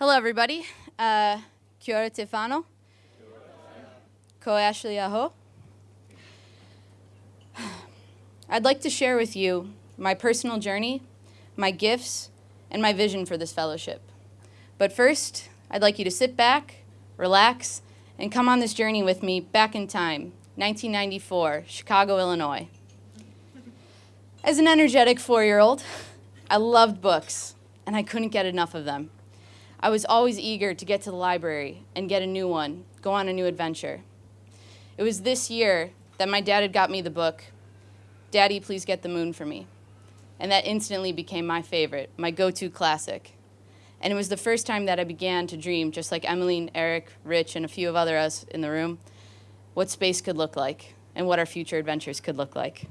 Hello, everybody. Uh, kia ora. Ko Ashley ahau. I'd like to share with you my personal journey, my gifts, and my vision for this fellowship. But first, I'd like you to sit back, relax, and come on this journey with me back in time, 1994, Chicago, Illinois. As an energetic four year old, I loved books, and I couldn't get enough of them. I was always eager to get to the library and get a new one, go on a new adventure. It was this year that my dad had got me the book, Daddy, Please Get the Moon for Me. And that instantly became my favorite, my go to classic. And it was the first time that I began to dream, just like Emmeline, Eric, Rich, and a few of other us in the room, what space could look like and what our future adventures could look like.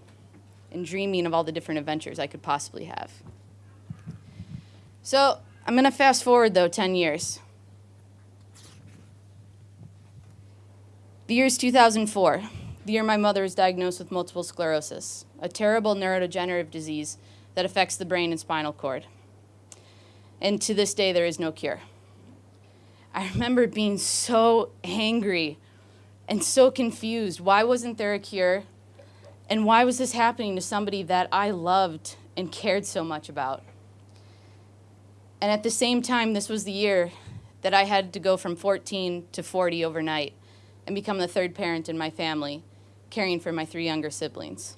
And dreaming of all the different adventures I could possibly have. So I'm going to fast forward, though, 10 years. The year is 2004, the year my mother was diagnosed with multiple sclerosis, a terrible neurodegenerative disease that affects the brain and spinal cord. And to this day, there is no cure. I remember being so angry and so confused. Why wasn't there a cure? And why was this happening to somebody that I loved and cared so much about? And at the same time, this was the year that I had to go from 14 to 40 overnight and become the third parent in my family, caring for my three younger siblings.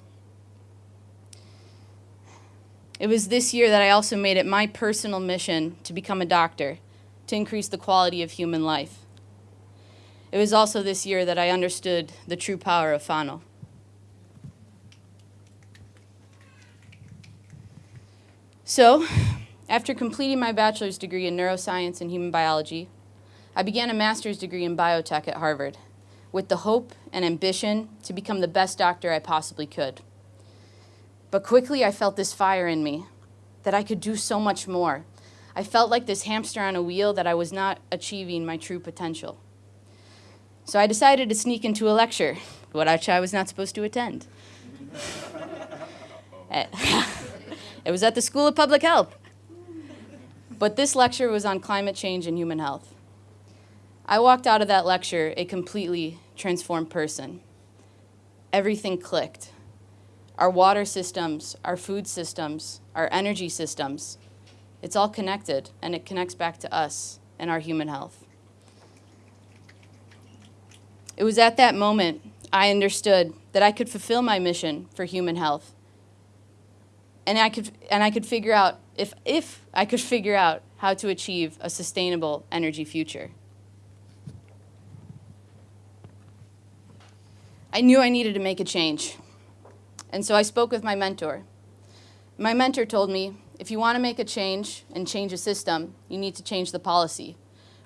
It was this year that I also made it my personal mission to become a doctor, to increase the quality of human life. It was also this year that I understood the true power of whānau. So, after completing my bachelor's degree in neuroscience and human biology, I began a master's degree in biotech at Harvard with the hope and ambition to become the best doctor I possibly could. But quickly I felt this fire in me that I could do so much more. I felt like this hamster on a wheel that I was not achieving my true potential. So I decided to sneak into a lecture, which I was not supposed to attend. Eh, it was at the School of Public Health. But this lecture was on climate change and human health. I walked out of that lecture a completely transformed person. Everything clicked. Our water systems, our food systems, our energy systems, it's all connected and it connects back to us and our human health. It was at that moment I understood that I could fulfill my mission for human health. And I could, and I could figure out if, if I could figure out how to achieve a sustainable energy future. I knew I needed to make a change. And so I spoke with my mentor. My mentor told me, if you want to make a change and change a system, you need to change the policy,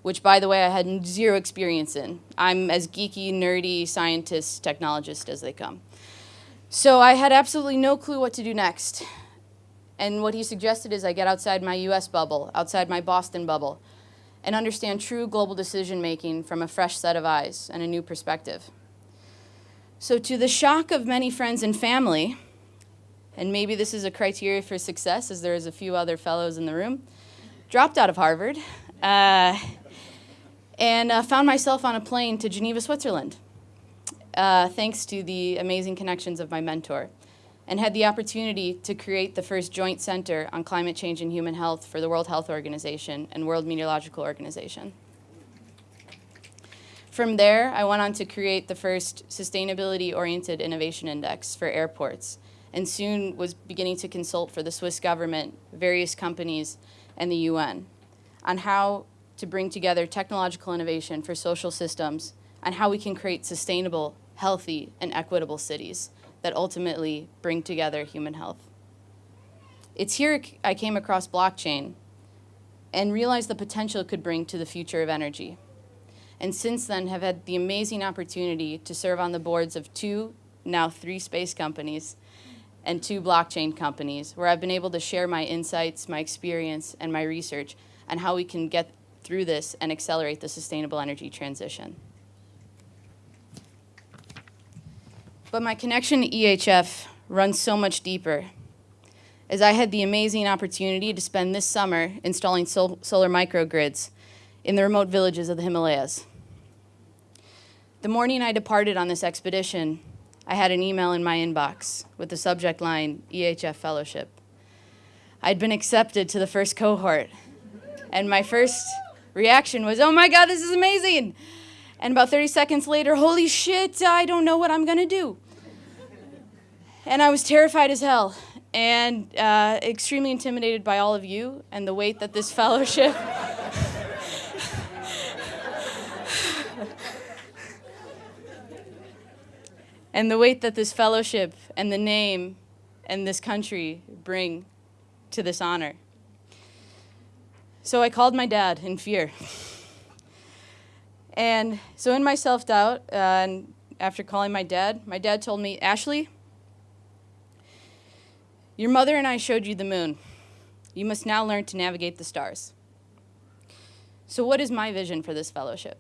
which, by the way, I had zero experience in. I'm as geeky, nerdy, scientist, technologist as they come. So I had absolutely no clue what to do next. And what he suggested is I get outside my US bubble, outside my Boston bubble, and understand true global decision making from a fresh set of eyes and a new perspective. So, to the shock of many friends and family, and maybe this is a criteria for success, as there is a few other fellows in the room, dropped out of Harvard uh, and uh, found myself on a plane to Geneva, Switzerland, uh, thanks to the amazing connections of my mentor and had the opportunity to create the first joint center on climate change and human health for the World Health Organization and World Meteorological Organization. From there, I went on to create the first sustainability-oriented innovation index for airports, and soon was beginning to consult for the Swiss government, various companies, and the UN on how to bring together technological innovation for social systems and how we can create sustainable, healthy, and equitable cities that ultimately bring together human health. It's here I came across blockchain and realized the potential it could bring to the future of energy. And since then have had the amazing opportunity to serve on the boards of two, now three space companies, and two blockchain companies, where I've been able to share my insights, my experience, and my research on how we can get through this and accelerate the sustainable energy transition. But my connection to EHF runs so much deeper, as I had the amazing opportunity to spend this summer installing sol solar microgrids in the remote villages of the Himalayas. The morning I departed on this expedition, I had an email in my inbox with the subject line EHF Fellowship. I'd been accepted to the first cohort, and my first reaction was, oh my God, this is amazing! And about 30 seconds later, holy shit, I don't know what I'm gonna do. And I was terrified as hell and uh, extremely intimidated by all of you and the weight that this fellowship. and the weight that this fellowship and the name and this country bring to this honor. So I called my dad in fear. And so in my self-doubt, uh, and after calling my dad, my dad told me, Ashley, your mother and I showed you the moon. You must now learn to navigate the stars. So what is my vision for this fellowship?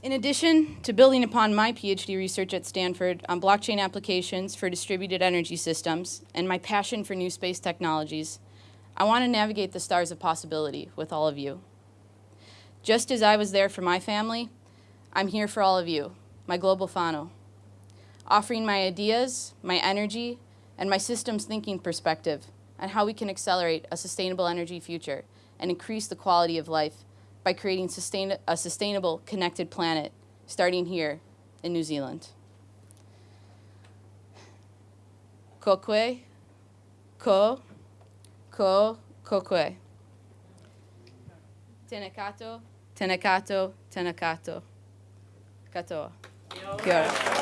In addition to building upon my PhD research at Stanford on blockchain applications for distributed energy systems and my passion for new space technologies, I want to navigate the stars of possibility with all of you. Just as I was there for my family, I'm here for all of you, my global whānau, offering my ideas, my energy, and my systems thinking perspective on how we can accelerate a sustainable energy future and increase the quality of life by creating sustain a sustainable, connected planet, starting here in New Zealand. Kokwe, ko, ko, kokwe. Tenekato, tenekato, tenekato. Katoa. Kia ora.